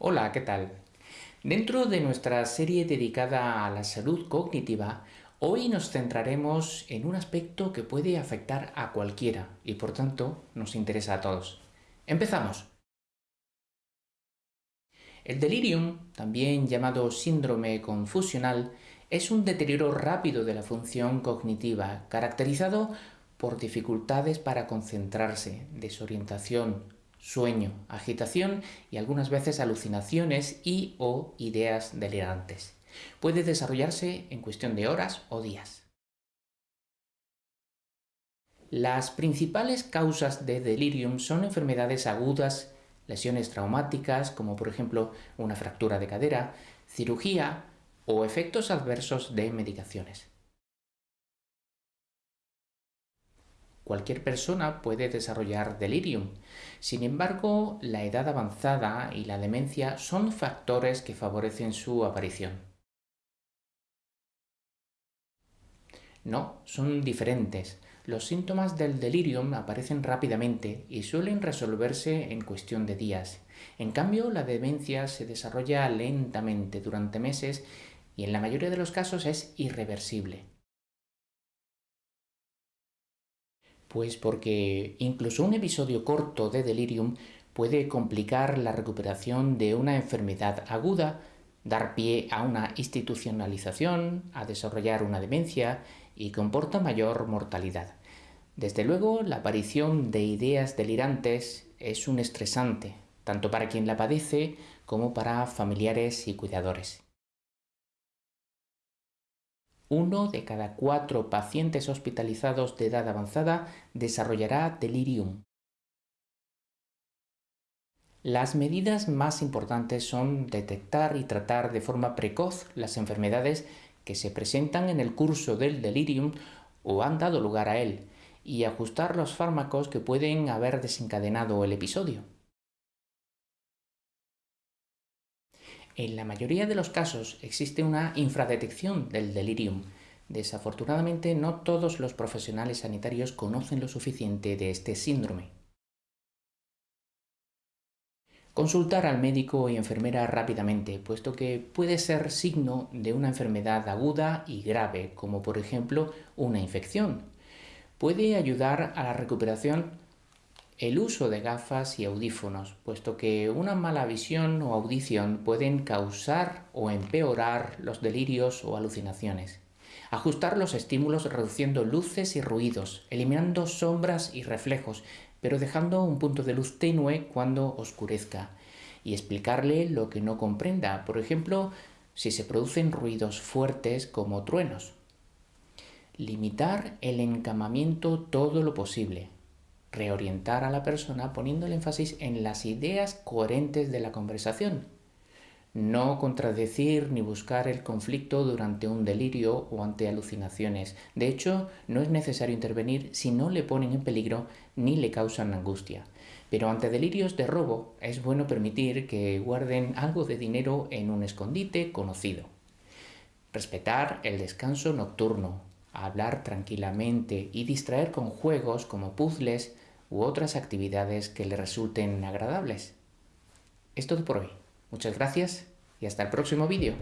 Hola, ¿qué tal? Dentro de nuestra serie dedicada a la salud cognitiva, hoy nos centraremos en un aspecto que puede afectar a cualquiera y por tanto nos interesa a todos. ¡Empezamos! El delirium, también llamado síndrome confusional, es un deterioro rápido de la función cognitiva, caracterizado por dificultades para concentrarse, desorientación, sueño, agitación y algunas veces alucinaciones y o ideas delirantes. Puede desarrollarse en cuestión de horas o días. Las principales causas de delirium son enfermedades agudas, lesiones traumáticas, como por ejemplo una fractura de cadera, cirugía o efectos adversos de medicaciones. Cualquier persona puede desarrollar delirium. Sin embargo, la edad avanzada y la demencia son factores que favorecen su aparición. No, son diferentes. Los síntomas del delirium aparecen rápidamente y suelen resolverse en cuestión de días. En cambio, la demencia se desarrolla lentamente durante meses y en la mayoría de los casos es irreversible. Pues porque incluso un episodio corto de delirium puede complicar la recuperación de una enfermedad aguda, dar pie a una institucionalización, a desarrollar una demencia y comporta mayor mortalidad. Desde luego, la aparición de ideas delirantes es un estresante, tanto para quien la padece como para familiares y cuidadores. Uno de cada cuatro pacientes hospitalizados de edad avanzada desarrollará delirium. Las medidas más importantes son detectar y tratar de forma precoz las enfermedades que se presentan en el curso del delirium o han dado lugar a él, y ajustar los fármacos que pueden haber desencadenado el episodio. En la mayoría de los casos existe una infradetección del delirium. Desafortunadamente no todos los profesionales sanitarios conocen lo suficiente de este síndrome. Consultar al médico y enfermera rápidamente, puesto que puede ser signo de una enfermedad aguda y grave, como por ejemplo una infección. Puede ayudar a la recuperación el uso de gafas y audífonos, puesto que una mala visión o audición pueden causar o empeorar los delirios o alucinaciones. Ajustar los estímulos reduciendo luces y ruidos, eliminando sombras y reflejos, pero dejando un punto de luz tenue cuando oscurezca. Y explicarle lo que no comprenda, por ejemplo, si se producen ruidos fuertes como truenos. Limitar el encamamiento todo lo posible, reorientar a la persona poniendo el énfasis en las ideas coherentes de la conversación. No contradecir ni buscar el conflicto durante un delirio o ante alucinaciones. De hecho, no es necesario intervenir si no le ponen en peligro ni le causan angustia. Pero ante delirios de robo es bueno permitir que guarden algo de dinero en un escondite conocido. Respetar el descanso nocturno, hablar tranquilamente y distraer con juegos como puzzles u otras actividades que le resulten agradables. Es todo por hoy. Muchas gracias y hasta el próximo vídeo.